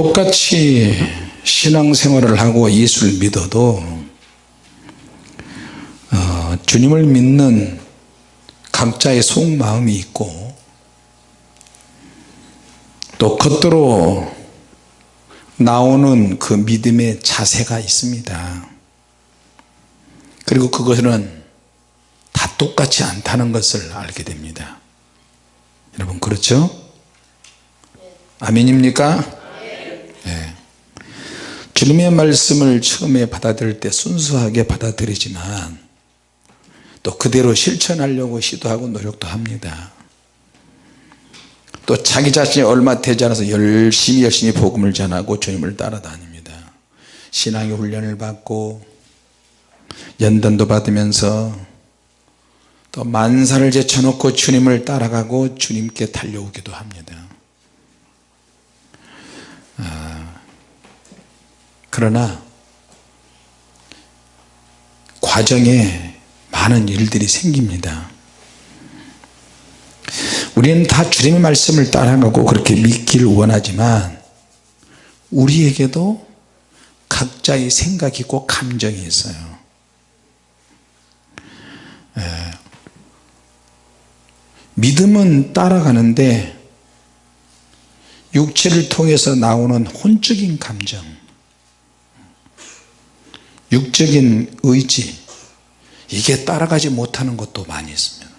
똑같이 신앙생활을 하고 예수를 믿어도 어, 주님을 믿는 각자의 속마음이 있고 또 겉으로 나오는 그 믿음의 자세가 있습니다 그리고 그것은 다 똑같지 않다는 것을 알게 됩니다 여러분 그렇죠? 아멘입니까? 네. 주님의 말씀을 처음에 받아들일 때 순수하게 받아들이지만 또 그대로 실천하려고 시도하고 노력도 합니다. 또 자기 자신이 얼마 되지 않아서 열심히 열심히 복음을 전하고 주님을 따라다닙니다. 신앙의 훈련을 받고 연단도 받으면서 또 만사를 제쳐놓고 주님을 따라가고 주님께 달려오기도 합니다. 아, 그러나 과정에 많은 일들이 생깁니다. 우리는 다 주님의 말씀을 따라가고 그렇게 믿기를 원하지만 우리에게도 각자의 생각이 있고 감정이 있어요. 에, 믿음은 따라가는데 육체를 통해서 나오는 혼적인 감정 육적인 의지 이게 따라가지 못하는 것도 많이 있습니다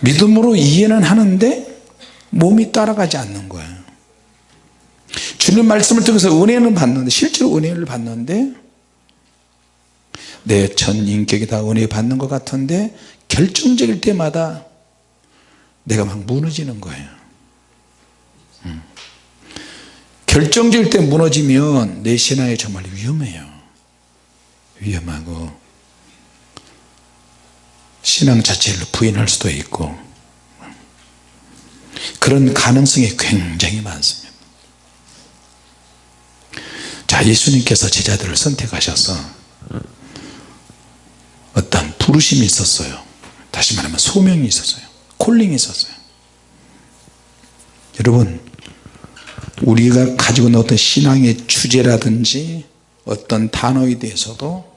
믿음으로 이해는 하는데 몸이 따라가지 않는 거예요 주님 말씀을 통해서 은혜는 받는데 실제로 은혜를 받는데 내 전 인격이 다 은혜 받는 것 같은데 결정적일 때마다 내가 막 무너지는 거예요 음. 결정적일 때 무너지면 내 신앙이 정말 위험해요. 위험하고 신앙 자체를 부인할 수도 있고 그런 가능성이 굉장히 많습니다. 자 예수님께서 제자들을 선택하셔서 어떤 부르심이 있었어요. 다시 말하면 소명이 있었어요. 콜링이 있었어요. 여러분 우리가 가지고 있는 어떤 신앙의 주제라든지 어떤 단어에 대해서도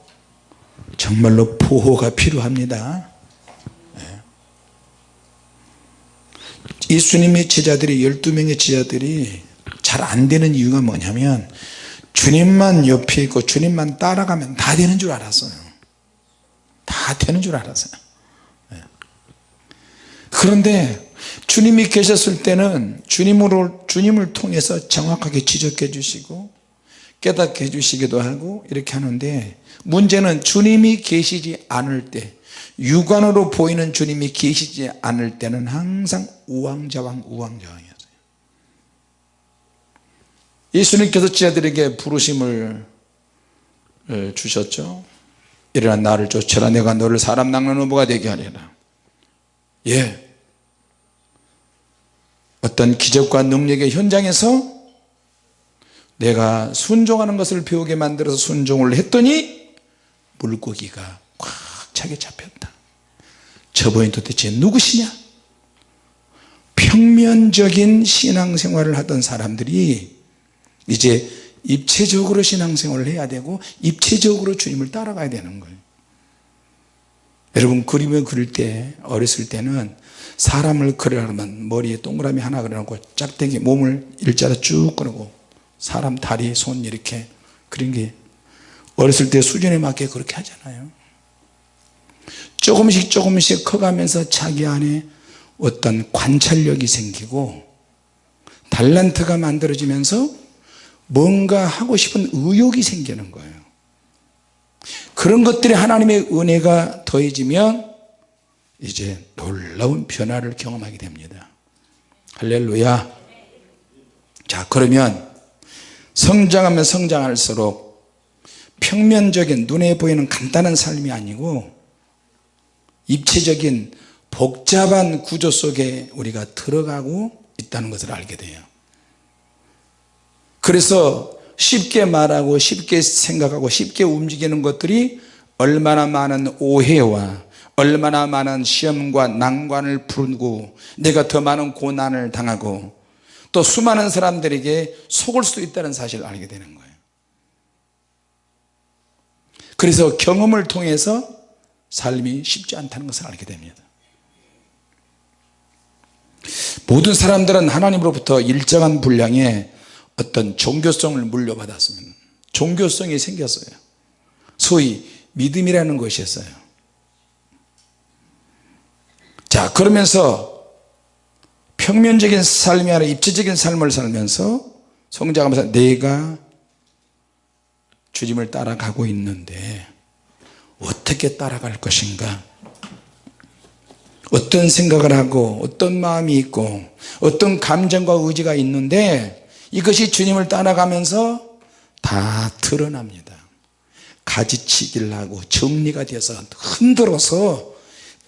정말로 보호가 필요합니다 네. 예수님의 제자들이 12명의 제자들이 잘 안되는 이유가 뭐냐면 주님만 옆에 있고 주님만 따라가면 다 되는 줄 알았어요 다 되는 줄 알았어요 네. 그런데 주님이 계셨을 때는 주님으로 주님을 통해서 정확하게 지적해 주시고 깨닫게 해 주시기도 하고 이렇게 하는데 문제는 주님이 계시지 않을 때 육안으로 보이는 주님이 계시지 않을 때는 항상 우왕좌왕 우왕좌왕이었어요. 예수님께서 제자들에게 부르심을 주셨죠 일어나 나를 쫓아라. 내가 너를 사람 낚는 어부가 되게 하리라 예 어떤 기적과 능력의 현장에서 내가 순종하는 것을 배우게 만들어서 순종을 했더니 물고기가 꽉 차게 잡혔다. 저분이 도대체 누구시냐? 평면적인 신앙생활을 하던 사람들이 이제 입체적으로 신앙생활을 해야 되고 입체적으로 주님을 따라가야 되는 거예요. 여러분 그림을 그릴 때 어렸을 때는 사람을 그리려면 머리에 동그라미 하나 그려놓고 짝대기 몸을 일자로 쭉 그리고 사람 다리 손 이렇게 그린 게 어렸을 때 수준에 맞게 그렇게 하잖아요. 조금씩 조금씩 커가면서 자기 안에 어떤 관찰력이 생기고 달란트가 만들어지면서 뭔가 하고 싶은 의욕이 생기는 거예요. 그런 것들이 하나님의 은혜가 더해지면 이제 놀라운 변화를 경험하게 됩니다. 할렐루야. 자 그러면 성장하면 성장할수록 평면적인 눈에 보이는 간단한 삶이 아니고 입체적인 복잡한 구조 속에 우리가 들어가고 있다는 것을 알게 돼요. 그래서 쉽게 말하고 쉽게 생각하고 쉽게 움직이는 것들이 얼마나 많은 오해와 얼마나 많은 시험과 난관을 부르고 내가 더 많은 고난을 당하고 또 수많은 사람들에게 속을 수도 있다는 사실을 알게 되는 거예요. 그래서 경험을 통해서 삶이 쉽지 않다는 것을 알게 됩니다. 모든 사람들은 하나님으로부터 일정한 분량의 어떤 종교성을 물려받았습니다 종교성이 생겼어요. 소위 믿음이라는 것이었어요 자 그러면서 평면적인 삶이 아니라 입체적인 삶을 살면서 성장하면서 내가 주님을 따라가고 있는데 어떻게 따라갈 것인가? 어떤 생각을 하고 어떤 마음이 있고 어떤 감정과 의지가 있는데 이것이 주님을 따라가면서 다 드러납니다. 가지치기를 하고 정리가 되어서 흔들어서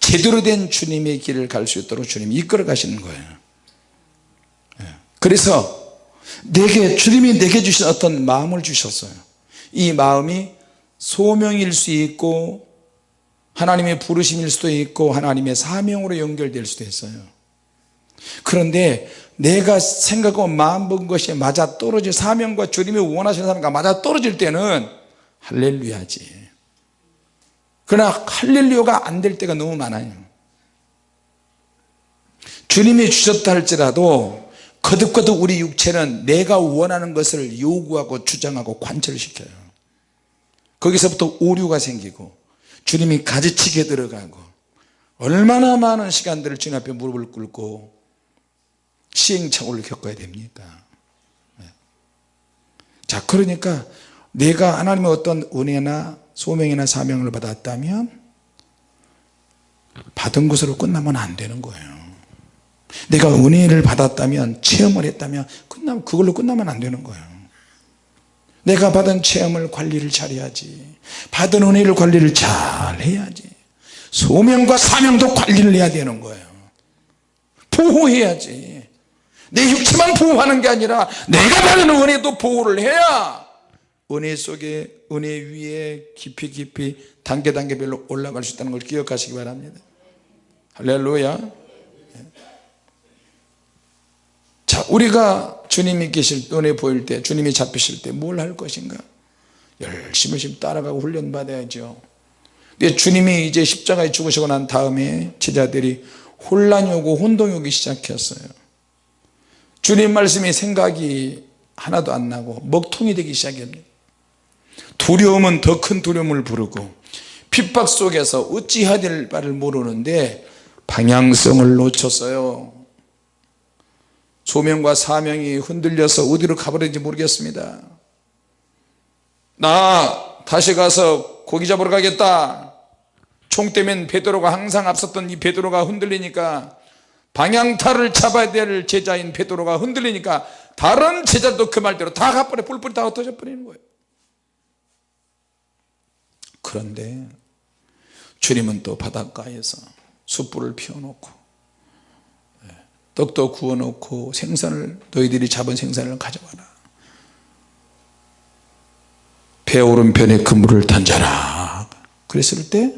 제대로 된 주님의 길을 갈 수 있도록 주님이 이끌어 가시는 거예요. 예. 그래서 내게 주님이 내게 주신 어떤 마음을 주셨어요. 이 마음이 소명일 수 있고 하나님의 부르심일 수도 있고 하나님의 사명으로 연결될 수도 있어요. 그런데 내가 생각하고 마음 본 것이 맞아 떨어질 사명과 주님이 원하시는 사람과 맞아 떨어질 때는 할렐루야지 그러나 할렐루야가 안 될 때가 너무 많아요. 주님이 주셨다 할지라도 거듭거듭 우리 육체는 내가 원하는 것을 요구하고 주장하고 관철시켜요. 거기서부터 오류가 생기고 주님이 가지치게 들어가고 얼마나 많은 시간들을 주님 앞에 무릎을 꿇고 시행착오를 겪어야 됩니까 네. 자 그러니까 내가 하나님의 어떤 은혜나 소명이나 사명을 받았다면 받은 것으로 끝나면 안 되는 거예요. 내가 은혜를 받았다면 체험을 했다면 끝나면 그걸로 끝나면 안 되는 거예요. 내가 받은 체험을 관리를 잘해야지. 받은 은혜를 관리를 잘 해야지. 소명과 사명도 관리를 해야 되는 거예요. 보호해야지. 내 육체만 보호하는 게 아니라 내가 받은 은혜도 보호를 해야 은혜 속에 은혜 위에 깊이 깊이 단계 단계별로 올라갈 수 있다는 걸 기억하시기 바랍니다. 할렐루야. 자 우리가 주님이 계실 때 은혜 보일 때 주님이 잡히실 때 뭘 할 것인가? 열심히 열심히 따라가고 훈련 받아야죠. 근데 주님이 이제 십자가에 죽으시고 난 다음에 제자들이 혼란이 오고 혼동이 오기 시작했어요. 주님 말씀이 생각이 하나도 안 나고 먹통이 되기 시작합니다 두려움은 더 큰 두려움을 부르고 핍박 속에서 어찌해야 될 바를 모르는데 방향성을 놓쳤어요. 소명과 사명이 흔들려서 어디로 가버렸는지 모르겠습니다. 나 다시 가서 고기 잡으러 가겠다. 총 때면 베드로가 항상 앞섰던 이 베드로가 흔들리니까 방향타를 잡아야 될 제자인 베드로가 흔들리니까 다른 제자도 그 말대로 다 가버려. 뿔뿔이 다 흩어져 버리는 거예요 그런데 주님은 또 바닷가에서 숯불을 피워놓고 예, 떡도 구워놓고 생선을 너희들이 잡은 생선을 가져와라. 배 오른편에 그물을 던져라. 그랬을 때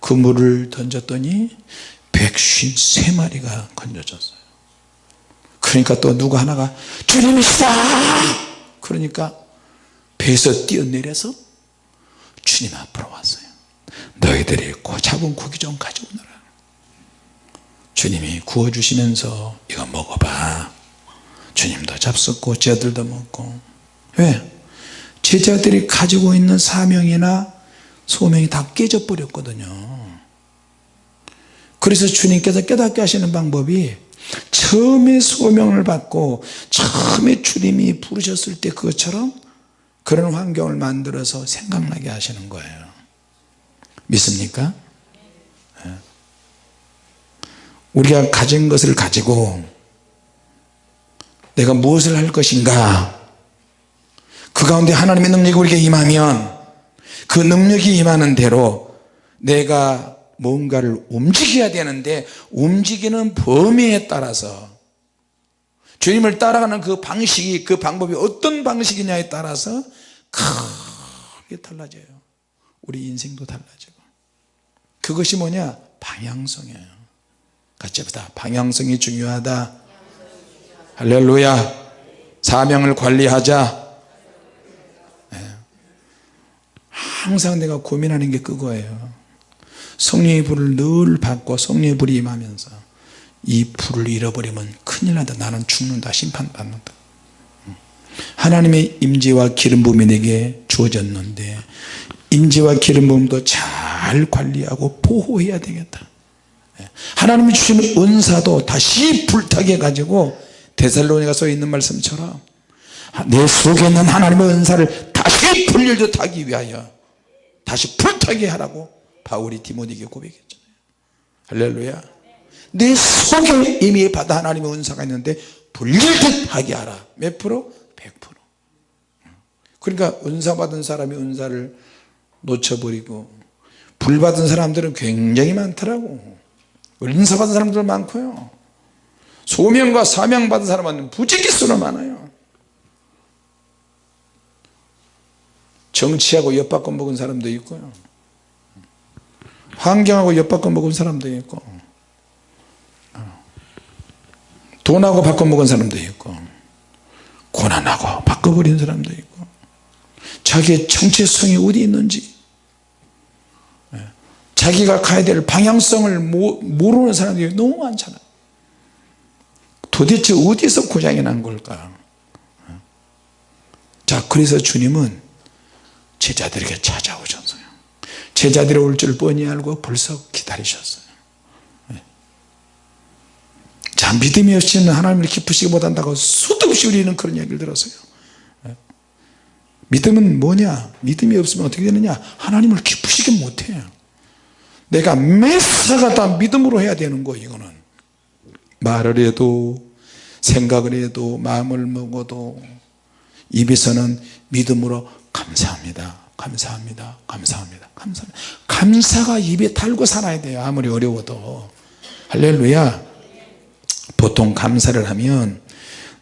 그물을 던졌더니 153마리가 건져졌어요. 그러니까 또 누가 하나가 주님이시다! 그러니까 배에서 뛰어내려서 주님 앞으로 왔어요. 너희들이 고 잡은 고기 좀 가져오너라. 주님이 구워주시면서 이거 먹어봐. 주님도 잡숫고 제자들도 먹고. 왜? 제자들이 가지고 있는 사명이나 소명이 다 깨져 버렸거든요. 그래서 주님께서 깨닫게 하시는 방법이 처음에 소명을 받고 처음에 주님이 부르셨을 때 그것처럼 그런 환경을 만들어서 생각나게 하시는 거예요 믿습니까? 예. 우리가 가진 것을 가지고 내가 무엇을 할 것인가 그 가운데 하나님의 능력이 우리에게 임하면 그 능력이 임하는 대로 내가 뭔가를 움직여야 되는데 움직이는 범위에 따라서 주님을 따라가는 그 방식이 그 방법이 어떤 방식이냐에 따라서 크게 달라져요. 우리 인생도 달라지고. 그것이 뭐냐? 방향성이에요. 같이 합시다 방향성이 중요하다. 할렐루야. 사명을 관리하자. 예. 항상 내가 고민하는 게 그거예요. 성령의 불을 늘 받고 성령의 불이 임하면서 이 불을 잃어버리면 큰일 난다. 나는 죽는다. 심판받는다. 하나님의 임재와 기름 부음이 내게 주어졌는데 임재와 기름 부음도 잘 관리하고 보호해야 되겠다. 예. 하나님이 주시는 은사도 다시 불타게 가지고 데살로니가 써 있는 말씀처럼 내 속에 있는 하나님의 은사를 다시 불릴듯 하기 위하여 다시 불타게 하라고 바울이 디모데에게 고백했잖아요 할렐루야 내 속에 이미 받아 하나님의 은사가 있는데 불릴듯 하게 하라. 몇 프로? 100% 그러니까 은사 받은 사람이 은사를 놓쳐버리고 불 받은 사람들은 굉장히 많더라고. 은사 받은 사람들 많고요. 소명과 사명 받은 사람은 부지기수로 많아요. 정치하고 엿바꿔 먹은 사람도 있고요. 환경하고 엿바꿔 먹은 사람도 있고 돈하고 바꿔 먹은 사람도 있고 고난하고 바꿔버린 사람도 있고 자기의 정체성이 어디 있는지 예, 자기가 가야 될 방향성을 모르는 사람들이 너무 많잖아요 도대체 어디서 고장이 난 걸까? 예. 자 그래서 주님은 제자들에게 찾아오셨어요. 제자들이 올 줄 뻔히 알고 벌써 기다리셨어요 예. 자 믿음이 없이는 하나님을 기쁘시게 못한다고 수도 없이 우리는 그런 얘기를 들었어요. 예. 믿음은 뭐냐? 믿음이 없으면 어떻게 되느냐? 하나님을 기쁘시게 못해요. 내가 매사가 다 믿음으로 해야 되는 거 이거는. 말을 해도 생각을 해도 마음을 먹어도 입에서는 믿음으로 감사합니다. 감사합니다. 감사합니다. 감사합니다. 감사가 입에 달고 살아야 돼요. 아무리 어려워도. 할렐루야 보통 감사를 하면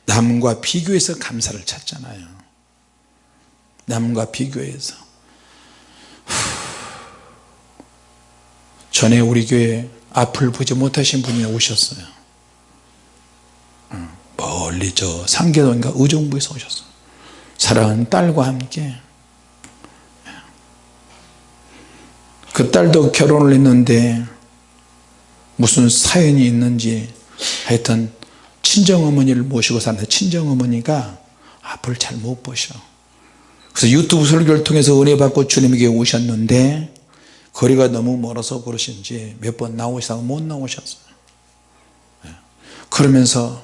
남과 비교해서 감사를 찾잖아요. 남과 비교해서. 전에 우리 교회 앞을 보지 못하신 분이 오셨어요. 멀리 저 상계동인가 의정부에서 오셨어요. 사랑하는 딸과 함께. 그 딸도 결혼을 했는데 무슨 사연이 있는지 하여튼 친정어머니를 모시고 사는데 친정어머니가 앞을 잘 못 보셔. 그래서 유튜브 설교를 통해서 은혜 받고 주님에게 오셨는데 거리가 너무 멀어서 그러신지 몇 번 나오시다가 못 나오셨어요. 예. 그러면서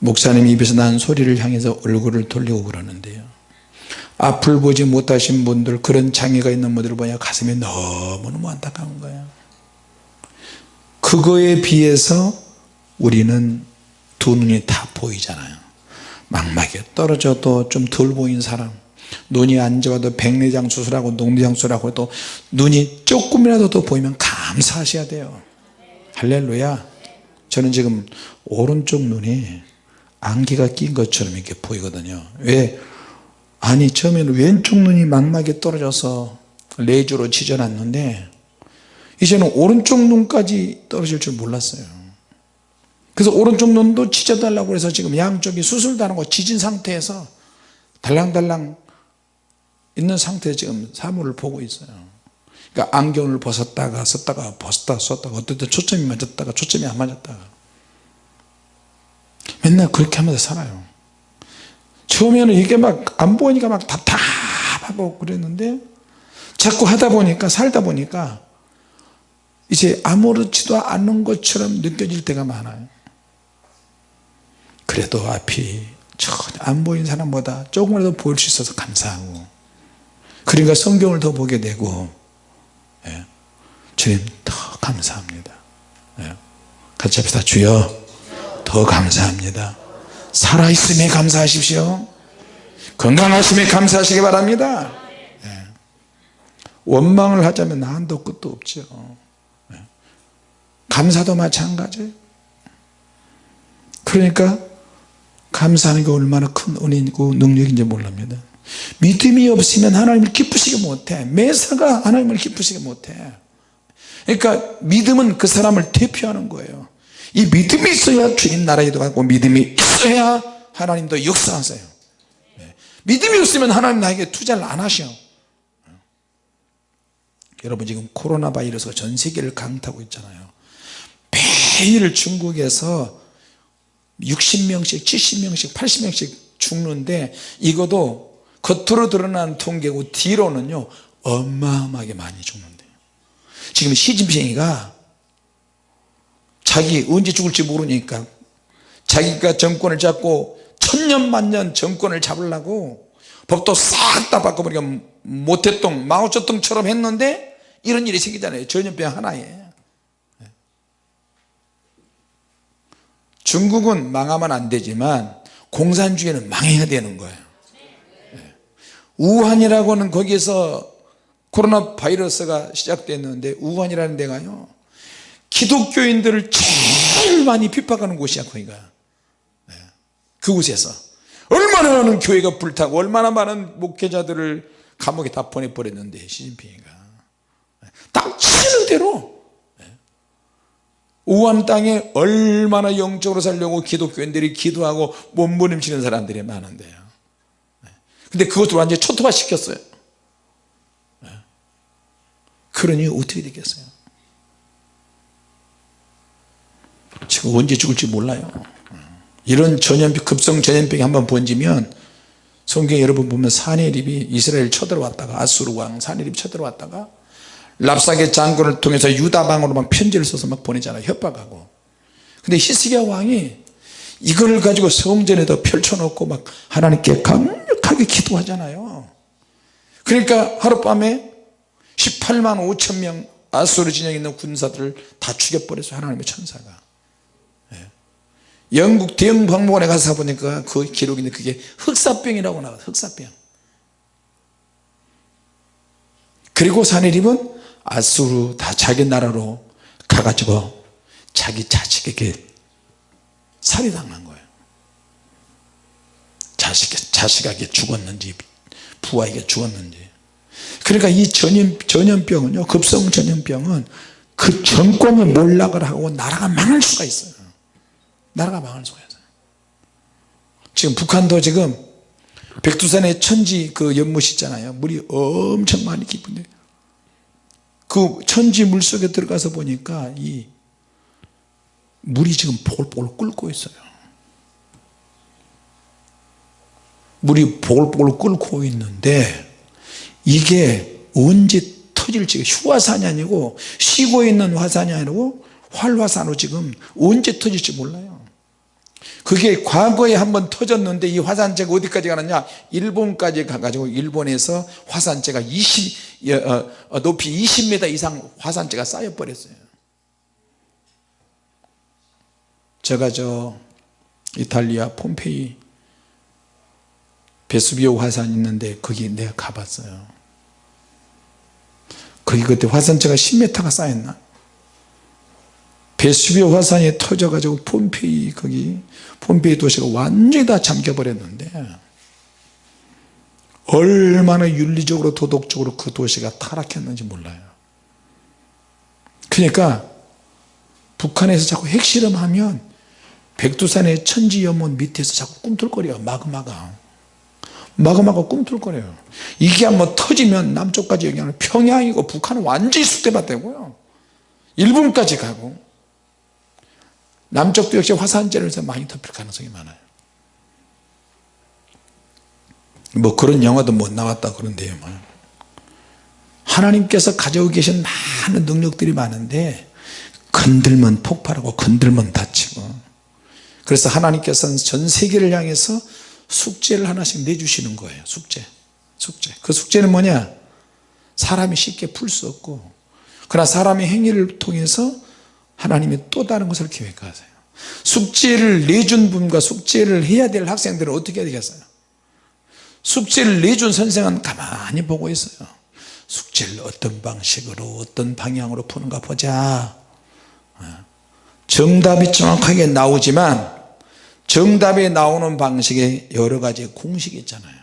목사님 입에서 난 소리를 향해서 얼굴을 돌리고 그러는데요. 앞을 보지 못하신 분들 그런 장애가 있는 분들을 보냐 가슴이 너무너무 안타까운 거예요 그거에 비해서 우리는 두 눈이 다 보이잖아요. 망막에 떨어져도 좀 덜 보인 사람. 눈이 안 좋아도 백내장 수술하고 녹내장 수술하고 또 눈이 조금이라도 더 보이면 감사하셔야 돼요. 할렐루야. 저는 지금 오른쪽 눈이 안개가 낀 것처럼 이렇게 보이거든요. 왜? 아니 처음에는 왼쪽 눈이 망막에 떨어져서 레이저로 지져놨는데 이제는 오른쪽 눈까지 떨어질 줄 몰랐어요. 그래서 오른쪽 눈도 지져달라고 해서 지금 양쪽이 수술도 안 하고 지진 상태에서 달랑달랑 있는 상태에 지금 사물을 보고 있어요. 그러니까 안경을 벗었다가 썼다가 벗었다가 썼다가 때 초점이 맞았다가 초점이 안 맞았다가. 맨날 그렇게 하면서 살아요. 처음에는 이게 막 안 보이니까 막 답답하고 그랬는데 자꾸 하다 보니까 살다 보니까 이제 아무렇지도 않은 것처럼 느껴질 때가 많아요 그래도 앞이 전혀 안 보이는 사람보다 조금이라도 보일 수 있어서 감사하고 그러니까 성경을 더 보게 되고 예. 주님 더 감사합니다 예. 같이 합시다 주여 더 감사합니다 살아있음에 감사하십시오 건강하심에 감사하시기 바랍니다 예. 원망을 하자면 한도 끝도 없죠 예. 감사도 마찬가지. 그러니까 감사하는 게 얼마나 큰 은혜이고 능력인지 몰랍니다. 믿음이 없으면 하나님을 기쁘시게 못해. 매사가 하나님을 기쁘시게 못해. 그러니까 믿음은 그 사람을 대표하는 거예요. 이 믿음이 있어야 주님 나라에도 가고 믿음이 있어야 하나님도 역사하세요. 네. 믿음이 없으면 하나님 나에게 투자를 안 하셔. 여러분 지금 코로나 바이러스가 전 세계를 강타하고 있잖아요 매일 중국에서 60명씩 70명씩 80명씩 죽는데 이것도 겉으로 드러난 통계고 뒤로는요 어마어마하게 많이 죽는데요. 지금 시진핑이가 자기 언제 죽을지 모르니까 자기가 정권을 잡고 천년만년 정권을 잡으려고 법도 싹 다 바꿔버리니까 모태똥 마오쩌둥처럼 했는데 이런 일이 생기잖아요. 전염병 하나에 중국은 망하면 안 되지만 공산주의는 망해야 되는 거예요. 우한이라고는 거기서 코로나 바이러스가 시작됐는데 우한이라는 데가요 기독교인들을 제일 많이 핍박하는 곳이야 거기가. 네. 그곳에서. 얼마나 많은 교회가 불타고 얼마나 많은 목회자들을 감옥에 다 보내버렸는데 시진핑이가. 딱 치는 대로 우한 땅에 얼마나 영적으로 살려고 기독교인들이 기도하고 몸부림치는 사람들이 많은데요. 근데 그것을 완전히 초토화 시켰어요. 그러니 어떻게 되겠어요? 지금 언제 죽을지 몰라요. 이런 전염병 급성 전염병이 한번 번지면 성경 여러분 보면 사내립이 이스라엘 쳐들어왔다가 아수르 왕 사내립 쳐들어왔다가 랍사게 장군을 통해서 유다방으로 막 편지를 써서 막 보내잖아요. 협박하고. 근데 히스기야 왕이 이걸 가지고 성전에다 펼쳐놓고 막 하나님께 강력하게 기도하잖아요. 그러니까 하룻밤에 18만 5천 명 아수르 진영에 있는 군사들을 다 죽여버렸어요 하나님의 천사가. 영국 대형 박물관에 가서 보니까 그 기록이 있는데 그게 흑사병이라고 나와요. 흑사병. 그리고 사내립은 아수르 다 자기 나라로 가가지고 자기 자식에게 살해당한 거예요. 자식, 자식에게 죽었는지 부하에게 죽었는지. 그러니까 이 전염, 전염병은요 급성 전염병은 그 정권을 몰락을 하고 나라가 망할 수가 있어요. 나라가 망할 수가 있어요. 지금 북한도 지금 백두산에 천지 그 연못 있잖아요. 물이 엄청 많이 깊은데 그 천지 물속에 들어가서 보니까 이 물이 지금 보글보글 끓고 있어요. 물이 보글보글 끓고 있는데 이게 언제 터질지 휴화산이 아니고 쉬고 있는 화산이 아니고 활화산으로 지금 언제 터질지 몰라요 그게 과거에 한번 터졌는데 이 화산재가 어디까지 가느냐? 일본까지 가가지고 일본에서 화산재가 20 어, 어, 높이 20m 이상 화산재가 쌓여 버렸어요. 제가 저 이탈리아 폼페이 베수비오 화산 있는데 거기 내가 가봤어요. 거기 그때 화산재가 10m가 쌓였나 베수비오 화산이 터져가지고 폼페이 거기 폼페이 도시가 완전히 다 잠겨버렸는데 얼마나 윤리적으로 도덕적으로 그 도시가 타락했는지 몰라요. 그러니까 북한에서 자꾸 핵실험하면 백두산의 천지연못 밑에서 자꾸 꿈틀거려요 마그마가. 마그마가 꿈틀거려요. 이게 한번 터지면 남쪽까지 영향을 평양이고 북한은 완전히 숙대밭되고요. 일본까지 가고 남쪽도 역시 화산재를 해서 많이 덮일 가능성이 많아요. 뭐 그런 영화도 못 나왔다 그런데요 뭐. 하나님께서 가지고 계신 많은 능력들이 많은데 건들면 폭발하고 건들면 다치고. 그래서 하나님께서는 전 세계를 향해서 숙제를 하나씩 내주시는 거예요 숙제. 숙제. 그 숙제는 뭐냐? 사람이 쉽게 풀 수 없고. 그러나 사람의 행위를 통해서 하나님이 또 다른 것을 계획하세요. 숙제를 내준 분과 숙제를 해야 될 학생들은 어떻게 해야 되겠어요? 숙제를 내준 선생은 가만히 보고 있어요. 숙제를 어떤 방식으로 어떤 방향으로 푸는가 보자. 정답이 정확하게 나오지만 정답이 나오는 방식에 여러 가지 공식이 있잖아요.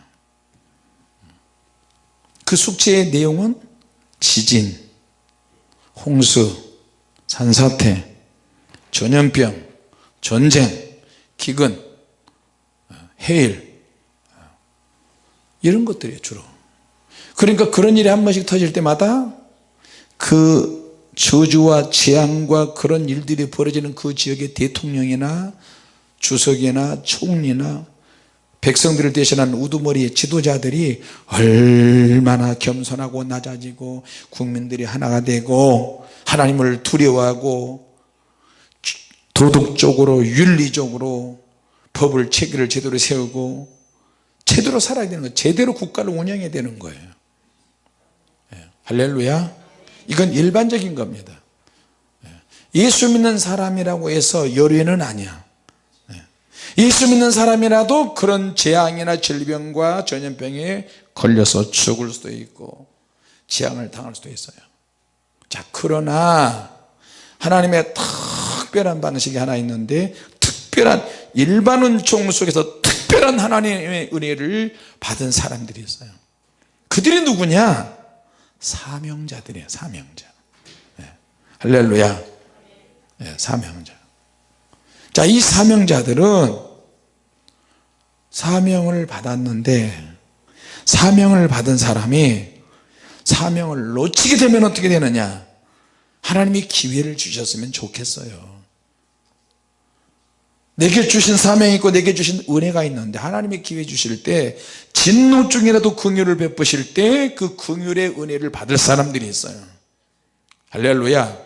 그 숙제의 내용은 지진, 홍수, 산사태, 전염병 전쟁 기근 해일 이런 것들이에요 주로. 그러니까 그런 일이 한 번씩 터질 때마다 그 저주와 재앙과 그런 일들이 벌어지는 그 지역의 대통령이나 주석이나 총리나 백성들을 대신한 우두머리의 지도자들이 얼마나 겸손하고 낮아지고 국민들이 하나가 되고 하나님을 두려워하고 도덕적으로 윤리적으로 법을 체계를 제대로 세우고 제대로 살아야 되는 거예요 제대로 국가를 운영해야 되는 거예요. 예, 할렐루야. 이건 일반적인 겁니다. 예, 예수 믿는 사람이라고 해서 열의는 아니야 예수 믿는 사람이라도 그런 재앙이나 질병과 전염병에 걸려서 죽을 수도 있고 재앙을 당할 수도 있어요. 자 그러나 하나님의 특별한 방식이 하나 있는데 특별한 일반 은총 속에서 특별한 하나님의 은혜를 받은 사람들이 있어요. 그들이 누구냐? 사명자들이에요 사명자. 네. 할렐루야. 네, 사명자. 자이 사명자들은 사명을 받았는데 사명을 받은 사람이 사명을 놓치게 되면 어떻게 되느냐? 하나님이 기회를 주셨으면 좋겠어요. 내게 주신 사명이 있고 내게 주신 은혜가 있는데 하나님의 기회 주실 때 진노 중이라도 긍휼을 베푸실 때 그 긍휼의 은혜를 받을 사람들이 있어요. 할렐루야.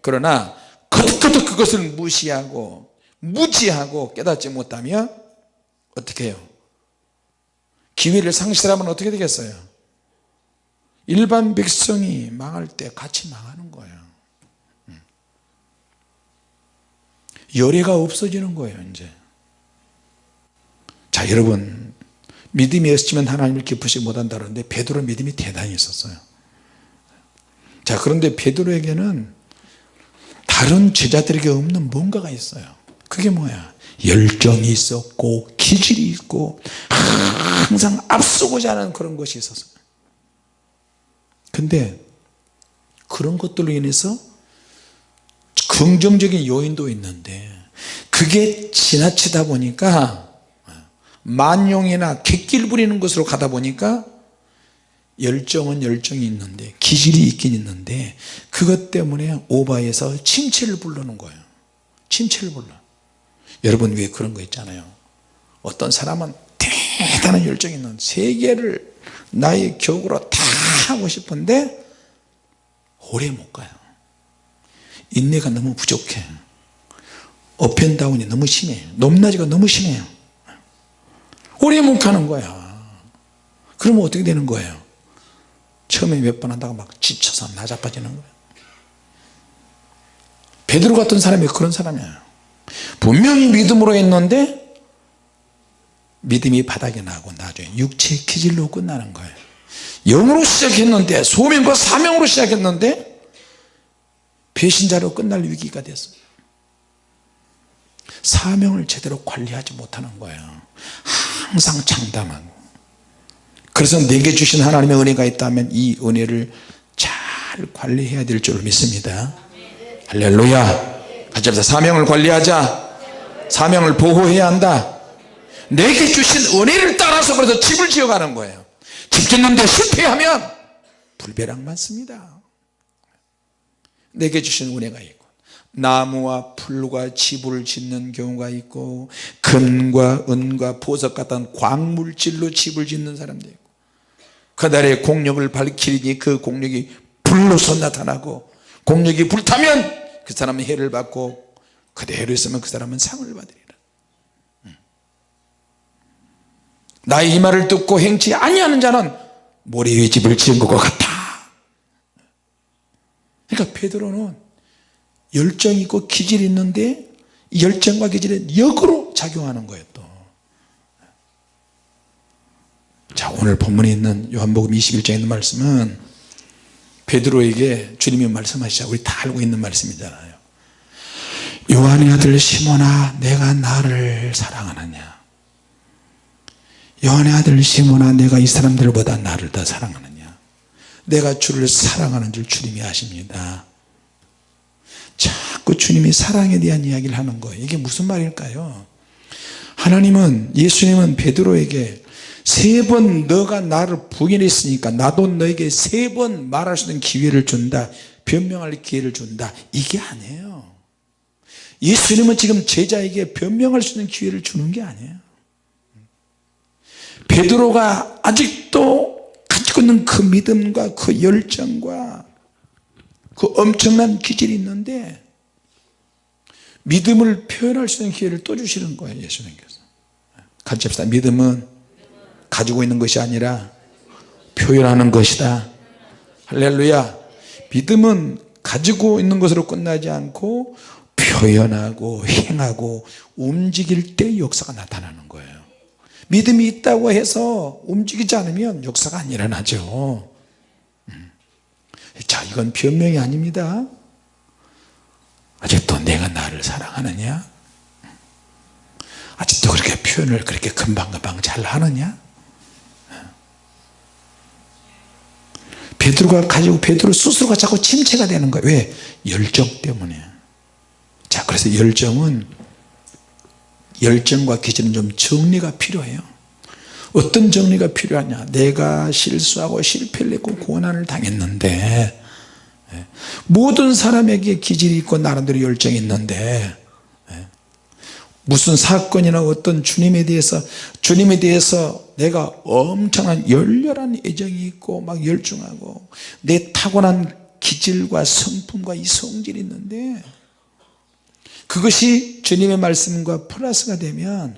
그러나 거듭거듭 그것을 무시하고 무지하고 깨닫지 못하면 어떻게 해요? 기회를 상실하면 어떻게 되겠어요? 일반 백성이 망할 때 같이 망하는 거예요. 음. 열애가 없어지는 거예요 이제. 자 여러분 믿음이 없으면 하나님을 기쁘시 못한다는데 베드로 믿음이 대단히 있었어요. 자 그런데 베드로에게는 다른 제자들에게 없는 뭔가가 있어요. 그게 뭐야 열정이 있었고 기질이 있고 항상 앞서고자 하는 그런 것이 있었어요 근데 그런 것들로 인해서 긍정적인 요인도 있는데 그게 지나치다 보니까 만용이나 객길 부리는 것으로 가다 보니까 열정은 열정이 있는데 기질이 있긴 있는데 그것 때문에 오바해서 침체를 부르는 거예요. 침체를 불러 여러분 왜 그런 거 있잖아요. 어떤 사람은 대단한 열정이 있는 세계를 나의 격으로 다 하고 싶은데 오래 못 가요. 인내가 너무 부족해. 업앤다운이 너무 심해. 높낮이가 너무 심해요 오래 못 가는 거야. 그러면 어떻게 되는 거예요? 처음에 몇 번 하다가 막 지쳐서 나자빠지는 거예요. 베드로 같은 사람이 그런 사람이에요 분명히 믿음으로 했는데 믿음이 바닥에 나고 나중에 육체 기질로 끝나는 거예요. 영으로 시작했는데 소명과 사명으로 시작했는데 배신자로 끝날 위기가 됐어요. 사명을 제대로 관리하지 못하는 거예요. 항상 장담하고. 그래서 내게 주신 하나님의 은혜가 있다면 이 은혜를 잘 관리해야 될 줄 믿습니다. 할렐루야 같이 합시다 사명을 관리하자. 사명을 보호해야 한다. 내게 주신 은혜를 따라서 그래서 집을 지어가는 거예요. 집 짓는데 실패하면 불벼락 맞습니다. 내게 주신 은혜가 있고 나무와 풀과 집을 짓는 경우가 있고 금과 은과 보석 같은 광물질로 집을 짓는 사람도 있고 그날의 공력을 밝히니 그 공력이 불로서 나타나고 공력이 불타면 그 사람은 해를 받고 그대로 있으면 그 사람은 상을 받으리라. 나의 이 말을 듣고 행치 아니하는 자는 모래 위에 집을 지은 것과 같다. 그러니까 베드로는 열정 있고 기질이 있는데 열정과 기질은 역으로 작용하는 거예요 또. 자 오늘 본문에 있는 요한복음 21장에 있는 말씀은 베드로에게 주님이 말씀하시자. 우리 다 알고 있는 말씀이잖아요. 요한의 아들 시몬아 내가 나를 사랑하느냐? 요한의 아들 시몬아 내가 이 사람들보다 나를 더 사랑하느냐? 내가 주를 사랑하는 줄 주님이 아십니다. 자꾸 주님이 사랑에 대한 이야기를 하는 거예요. 이게 무슨 말일까요? 하나님은 예수님은 베드로에게 세 번 너가 나를 부인했으니까 나도 너에게 세 번 말할 수 있는 기회를 준다. 변명할 기회를 준다. 이게 아니에요. 예수님은 지금 제자에게 변명할 수 있는 기회를 주는 게 아니에요. 베드로가 아직도 가지고 있는 그 믿음과 그 열정과 그 엄청난 기질이 있는데 믿음을 표현할 수 있는 기회를 또 주시는 거예요 예수님께서. 같이 합시다. 믿음은 가지고 있는 것이 아니라 표현하는 것이다. 할렐루야. 믿음은 가지고 있는 것으로 끝나지 않고 표현하고 행하고 움직일 때 역사가 나타나는 거예요. 믿음이 있다고 해서 움직이지 않으면 역사가 안 일어나죠. 음. 자 이건 변명이 아닙니다. 아직도 내가 나를 사랑하느냐? 아직도 그렇게 표현을 그렇게 금방금방 잘 하느냐 베드로가 가지고 베드로 스스로가 자꾸 침체가 되는 거예요. 왜? 열정 때문에. 자 그래서 열정은 열정과 기질은 좀 정리가 필요해요. 어떤 정리가 필요하냐? 내가 실수하고 실패를 했고 고난을 당했는데 예, 모든 사람에게 기질이 있고 나름대로 열정이 있는데 예, 무슨 사건이나 어떤 주님에 대해서 주님에 대해서 내가 엄청난 열렬한 애정이 있고 막 열중하고 내 타고난 기질과 성품과 이 성질이 있는데 그것이 주님의 말씀과 플러스가 되면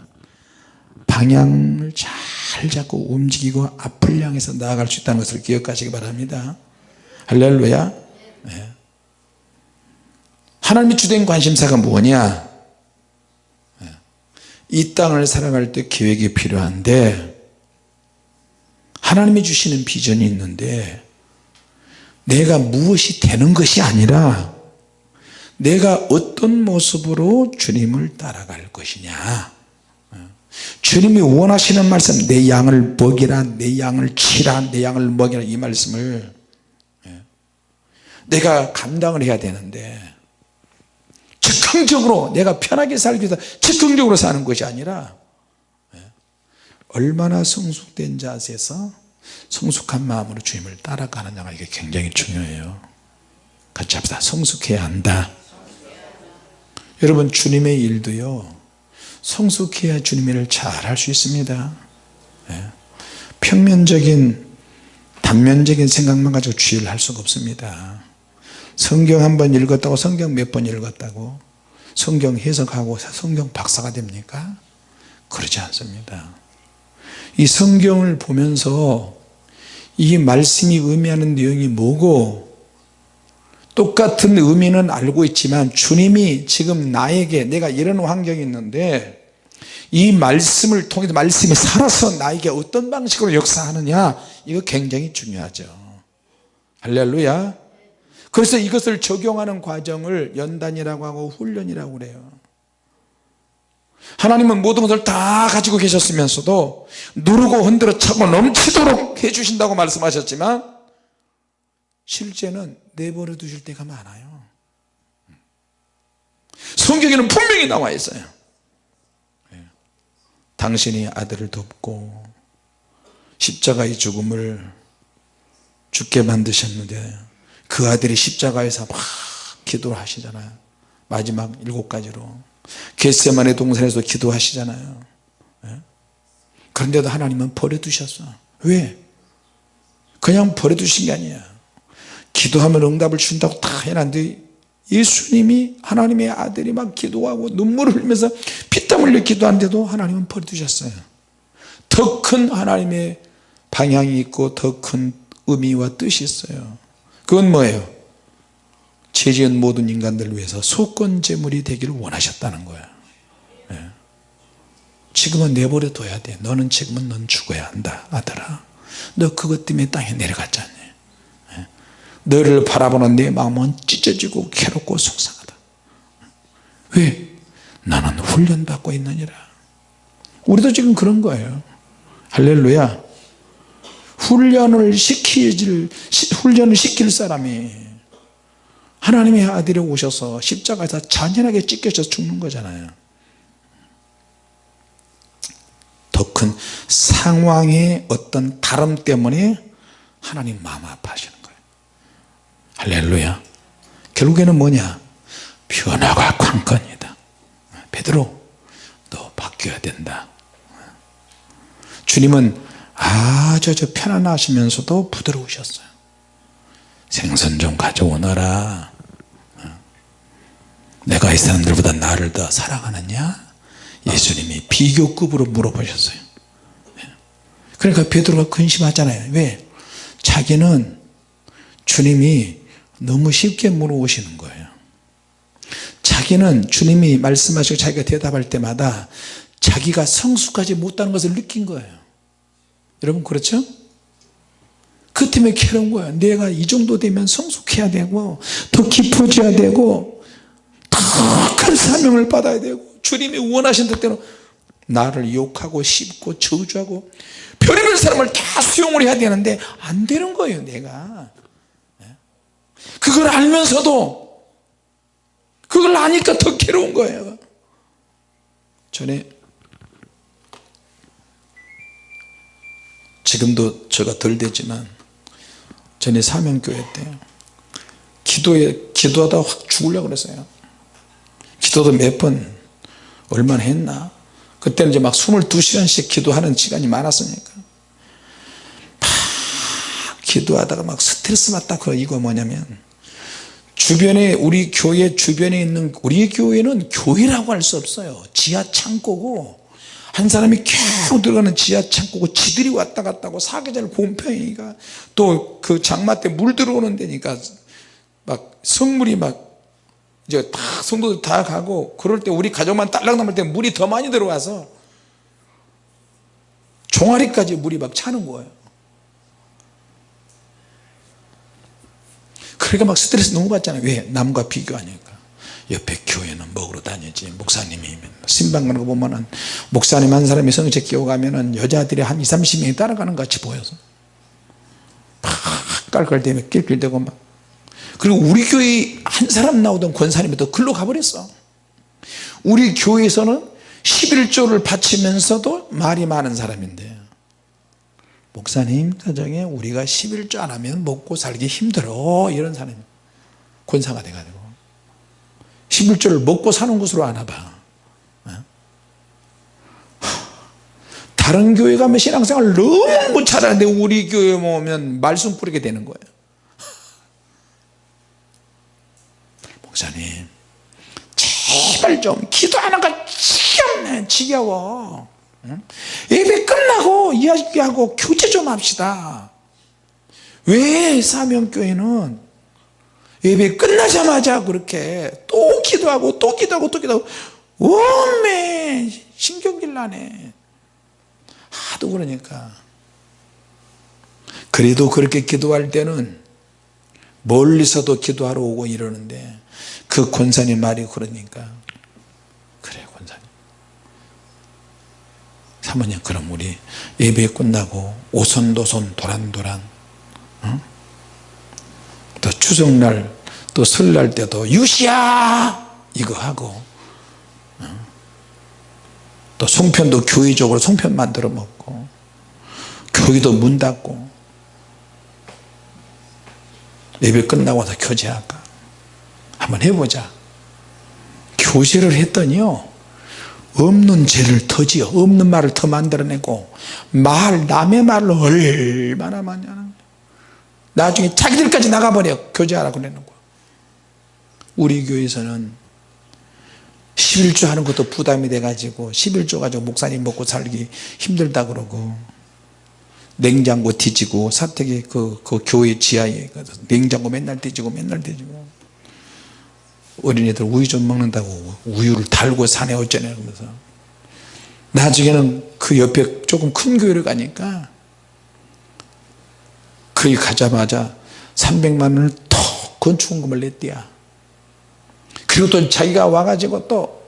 방향을 잘 잡고 움직이고 앞을 향해서 나아갈 수 있다는 것을 기억하시기 바랍니다 할렐루야 네. 하나님의 주된 관심사가 뭐냐 네. 이 땅을 살아갈 때 계획이 필요한데 하나님이 주시는 비전이 있는데 내가 무엇이 되는 것이 아니라 내가 어떤 모습으로 주님을 따라갈 것이냐. 주님이 원하시는 말씀 내 양을 먹이라 내 양을 치라 내 양을 먹이라 이 말씀을 예, 내가 감당을 해야 되는데 즉흥적으로 내가 편하게 살기 위해서 즉흥적으로 사는 것이 아니라 예, 얼마나 성숙된 자세에서 성숙한 마음으로 주님을 따라가느냐가 이게 굉장히 중요해요. 같이 합시다. 성숙해야 한다. 여러분 주님의 일도요 성숙해야 주님의 일을 잘 할 수 있습니다. 예. 평면적인 단면적인 생각만 가지고 주의를 할 수가 없습니다. 성경 한 번 읽었다고 성경 몇 번 읽었다고 성경 해석하고 성경 박사가 됩니까? 그러지 않습니다. 이 성경을 보면서 이 말씀이 의미하는 내용이 뭐고 똑같은 의미는 알고 있지만 주님이 지금 나에게 내가 이런 환경이 있는데 이 말씀을 통해서 말씀이 살아서 나에게 어떤 방식으로 역사하느냐? 이거 굉장히 중요하죠. 할렐루야 그래서 이것을 적용하는 과정을 연단이라고 하고 훈련이라고 그래요. 하나님은 모든 것을 다 가지고 계셨으면서도 누르고 흔들어 차고 넘치도록 해주신다고 말씀하셨지만 실제는 내버려 두실 때가 많아요. 성경에는 분명히 나와 있어요. 예. 당신이 아들을 돕고 십자가의 죽음을 죽게 만드셨는데 그 아들이 십자가에서 막 기도를 하시잖아요. 마지막 일곱 가지로. 겟세만의 동산에서 기도하시잖아요. 예. 그런데도 하나님은 버려두셨어. 왜? 그냥 버려두신 게 아니야 기도하면 응답을 준다고 다 해놨는데 예수님이 하나님의 아들이 막 기도하고 눈물을 흘리면서 피땀 흘려 기도하는데도 하나님은 버려두셨어요. 더 큰 하나님의 방향이 있고 더 큰 의미와 뜻이 있어요 그건 뭐예요? 죄지은 모든 인간들을 위해서 소권제물이 되기를 원하셨다는 거야. 예. 지금은 내버려 둬야 돼. 너는 지금은 넌 죽어야 한다 아들아. 너 그것 때문에 땅에 내려갔잖니 너를 바라보는 내 마음은 찢어지고 괴롭고 속상하다. 왜? 나는 훈련받고 있느니라. 우리도 지금 그런 거예요. 할렐루야 훈련을 시킬 훈련을 시킬 사람이 하나님의 아들이 오셔서 십자가에서 잔인하게 찢겨져 죽는 거잖아요. 더 큰 상황의 어떤 다름 때문에 하나님 마음 아파하시는 거예요. 할렐루야. 결국에는 뭐냐? 변화가 관건이다. 베드로 너 바뀌어야 된다. 주님은 아주 저 편안하시면서도 부드러우셨어요. 생선 좀 가져오너라. 내가 이 사람들보다 나를 더 사랑하느냐? 예수님이 비교급으로 물어보셨어요. 그러니까 베드로가 근심하잖아요. 왜? 자기는 주님이 너무 쉽게 물어오시는 거예요. 자기는 주님이 말씀하시고 자기가 대답할 때마다 자기가 성숙하지 못하는 것을 느낀 거예요 여러분 그렇죠? 그 때문에 괴로운 거예요 내가 이 정도 되면 성숙해야 되고 더 깊어져야 되고 더 큰 사명을 받아야 되고 주님이 원하신 뜻대로 나를 욕하고 씹고 저주하고 별의별 사람을 다 수용을 해야 되는데 안 되는 거예요 내가. 그걸 알면서도 그걸 아니까 더 괴로운 거예요. 전에 지금도 저가 덜 되지만 전에 사명교회 때 기도에 기도하다 확 죽으려고 그랬어요. 기도도 몇 번 얼마나 했나? 그때는 이제 막 22시간씩 기도하는 시간이 많았으니까. 막 기도하다가 막 스트레스 받다 그 이거 뭐냐면 주변에 우리 교회 주변에 있는 우리 교회는 교회라고 할 수 없어요. 지하 창고고 한 사람이 계속 들어가는 지하 창고고 지들이 왔다 갔다 하고 사계절 곰팡이가 또 그 장마 때 물 들어오는 데니까 막 성물이 막 이제 다 성도들 다 가고 그럴 때 우리 가족만 딸랑 남을 때 물이 더 많이 들어와서 종아리까지 물이 막 차는 거예요. 그러니까 막 스트레스 너무 받잖아요. 왜? 남과 비교하니까 옆에 교회는 먹으러 다니지. 목사님이 신방 가는 거 보면은 목사님 한 사람이 성체 끼워가면은 여자들이 한 2, 30명이 따라가는 것 같이 보여서. 막 깔깔대며 낄낄대고 막. 그리고 우리 교회 한 사람 나오던 권사님이 또 글로 가버렸어. 우리 교회에서는 11조를 바치면서도 말이 많은 사람인데. 목사님 가정에 우리가 11조 안 하면 먹고 살기 힘들어. 이런 사람이 권사가 돼가지고 11조를 먹고 사는 곳으로 하나 봐. 다른 교회 가면 신앙생활 너무 잘하는데 우리 교회 오면 말씀 뿌리게 되는 거예요. 목사님 제발 좀 기도하는 거 지겹네. 지겨워. 예배 끝나고 이야기하고 교제 좀 합시다. 왜 사명교회는 예배 끝나자마자 그렇게 또 기도하고 또 기도하고 또 기도하고 오메 신경질 나네. 하도 그러니까. 그래도 그렇게 기도할 때는 멀리서도 기도하러 오고 이러는데 그 권사님 말이 그러니까. 그래 권사님. 사모님 그럼 우리 예배 끝나고 오손도손 도란도란 어? 또 추석날 또 설날 때도 유시야! 이거 하고 어? 또 송편도 교회적으로 송편 만들어 먹고 교회도 문 닫고 예배 끝나고 나서 교제할까? 한번 해보자. 교제를 했더니요 없는 죄를 더 지어 없는 말을 더 만들어내고 말 남의 말을 얼마나 거야 나중에 자기들까지 나가버려. 교제하라 그러는 거야 우리 교회에서는 11조 하는 것도 부담이 돼가지고 11조 가지고 목사님 먹고 살기 힘들다 그러고 냉장고 뒤지고 사택이 그, 그 교회 지하에 냉장고 맨날 뒤지고 맨날 뒤지고 어린이들 우유 좀 먹는다고 우유를 달고 사네 어쩌네 그러면서. 나중에는 그 옆에 조금 큰 교회를 가니까 거기 가자마자 300만 원을 더 건축원금을 냈대야. 그리고 또 자기가 와가지고 또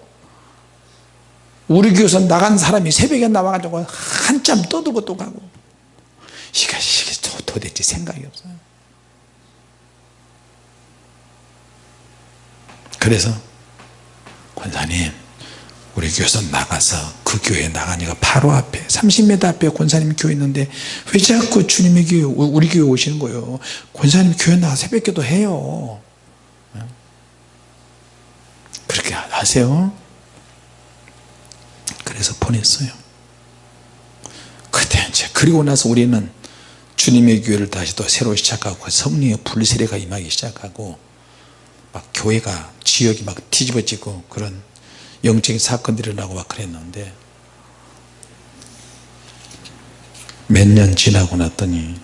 우리 교회에서 나간 사람이 새벽에 나와가지고 한참 떠들고 또 가고. 이게, 이게 도대체 생각이 없어요 그래서 권사님 우리 교회에서 나가서 그 교회 나가니까 바로 앞에 30m 앞에 권사님 교회 있는데 왜 자꾸 주님의 교회 우리 교회 오시는 거예요? 권사님 교회 나가 새벽기도 해요. 그렇게 하세요. 그래서 보냈어요. 그때 이제 그리고 나서 우리는 주님의 교회를 다시 또 새로 시작하고 성령의 불세례가 임하기 시작하고 막 교회가 지역이 막 뒤집어지고 그런 영적인 사건들이 일어나고 막 그랬는데 몇 년 지나고 났더니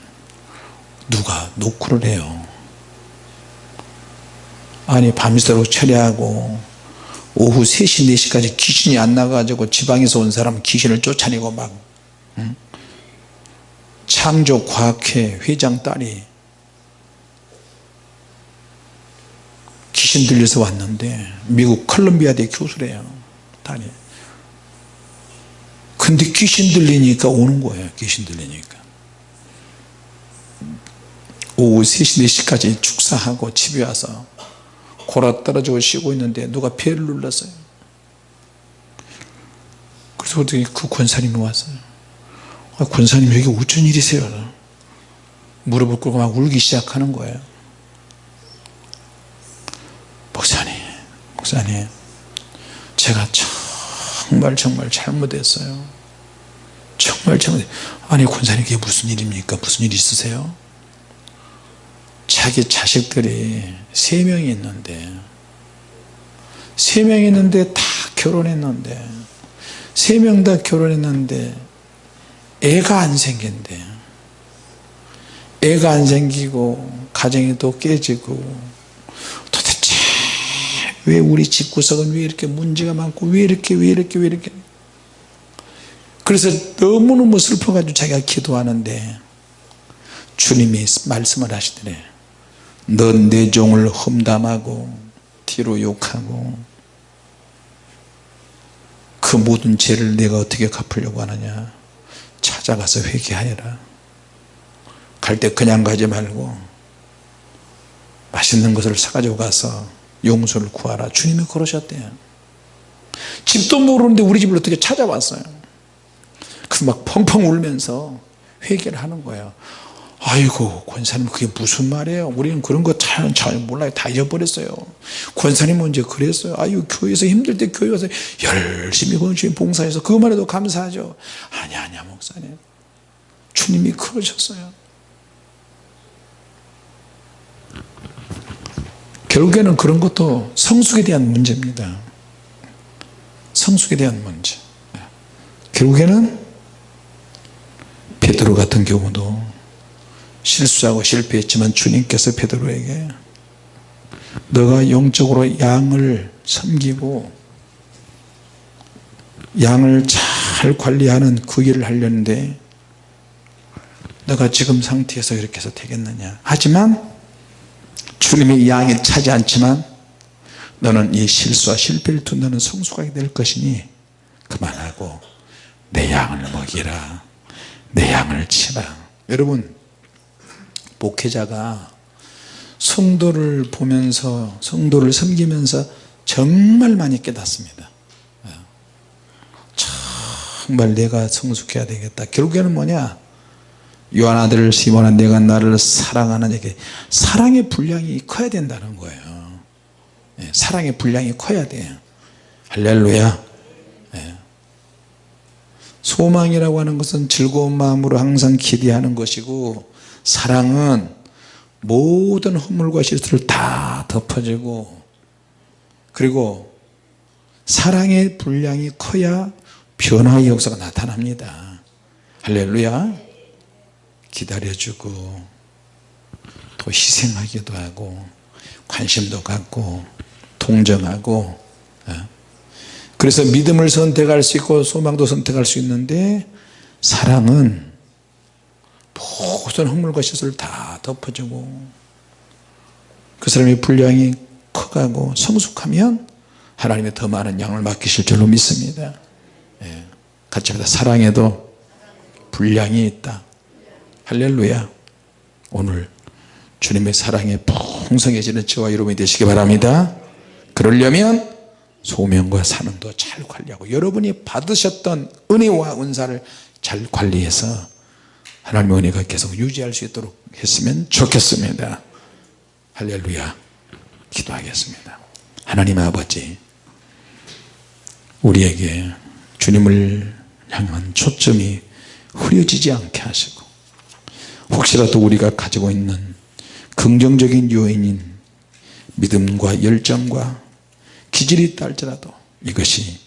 누가 노크를 해요 아니 밤새도록 철야하고 오후 3시 4시까지 귀신이 안 나가지고 지방에서 온 사람 귀신을 쫓아내고 막 응? 창조과학회 회장 딸이 신 들려서 왔는데 미국 컬럼비아 대 교수래요 딸이 근데 귀신 들리니까 오는 거예요 귀신 들리니까. 오후 3시 4시까지 축사하고 집에 와서 골아 떨어지고 쉬고 있는데 누가 배를 눌렀어요. 그래서 그 권사님이 왔어요. 아, 권사님 여기 어쩐 일이세요? 무릎을 꿇고 막 울기 시작하는 거예요 목사님 목사님 제가 정말 정말 잘못했어요. 정말 잘못 아니 권사님 그게 무슨 일입니까? 무슨 일 있으세요? 자기 자식들이 세 명이 있는데 세 명이 있는데 다 결혼했는데 세 명 다 결혼했는데 애가 안 생긴대. 애가 안 생기고 가정이 또 깨지고 왜 우리 집구석은 왜 이렇게 문제가 많고 왜 이렇게 왜 이렇게 왜 이렇게? 그래서 너무너무 슬퍼가지고 자기가 기도하는데 주님이 말씀을 하시더래. 넌 내 종을 험담하고 뒤로 욕하고 그 모든 죄를 내가 어떻게 갚으려고 하느냐? 찾아가서 회개하여라. 갈 때 그냥 가지 말고 맛있는 것을 사가지고 가서 용서를 구하라. 주님이 그러셨대요. 집도 모르는데 우리 집을 어떻게 찾아왔어요? 그래서 막 펑펑 울면서 회개를 하는 거예요. 아이고 권사님 그게 무슨 말이에요? 우리는 그런 거잘 몰라요. 다 잊어버렸어요. 권사님은 언제 그랬어요. 아유 교회에서 힘들 때 교회 와서 열심히 권주님 봉사해서 그것만 해도 감사하죠. 아니 아니야 목사님. 주님이 그러셨어요 결국에는 그런 것도 성숙에 대한 문제입니다. 성숙에 대한 문제. 결국에는 베드로 같은 경우도 실수하고 실패했지만 주님께서 베드로에게 너가 영적으로 양을 섬기고 양을 잘 관리하는 그 일을 하려는데 너가 지금 상태에서 이렇게 해서 되겠느냐. 하지만 주님이 양을 차지 않지만 너는 이 실수와 실패를 둔 너는 성숙하게 될 것이니 그만하고 내 양을 먹이라. 내 양을 치라. 여러분 목회자가 성도를 보면서 성도를 섬기면서 정말 많이 깨닫습니다. 정말 내가 성숙해야 되겠다. 결국에는 뭐냐 요한 아들 시몬아 내가 나를 사랑하는 에게. 사랑의 분량이 커야 된다는 거예요. 예, 사랑의 분량이 커야 돼요. 할렐루야. 예. 소망이라고 하는 것은 즐거운 마음으로 항상 기대하는 것이고 사랑은 모든 허물과 실수를 다 덮어주고 그리고 사랑의 분량이 커야 변화의 역사가 나타납니다. 할렐루야 기다려주고 또 희생하기도 하고 관심도 갖고 동정하고 어? 그래서 믿음을 선택할 수 있고 소망도 선택할 수 있는데 사랑은 모든 허물과 시설을 다 덮어주고 그 사람의 분량이 커가고 성숙하면 하나님의 더 많은 양을 맡기실 줄로 믿습니다 예. 같이 합니다 사랑에도 분량이 있다 할렐루야. 오늘 주님의 사랑에 풍성해지는 저와 여러분이 되시기 바랍니다. 그러려면 소명과 사명도 잘 관리하고 여러분이 받으셨던 은혜와 은사를 잘 관리해서 하나님의 은혜가 계속 유지할 수 있도록 했으면 좋겠습니다. 할렐루야. 기도하겠습니다. 하나님 아버지 우리에게 주님을 향한 초점이 흐려지지 않게 하시고 혹시라도 우리가 가지고 있는 긍정적인 요인인 믿음과 열정과 기질이 있다 할지라도 이것이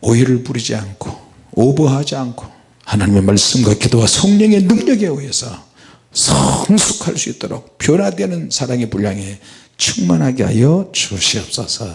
오해를 부리지 않고 오버하지 않고 하나님의 말씀과 기도와 성령의 능력에 의해서 성숙할 수 있도록 변화되는 사랑의 분량에 충만하게 하여 주시옵소서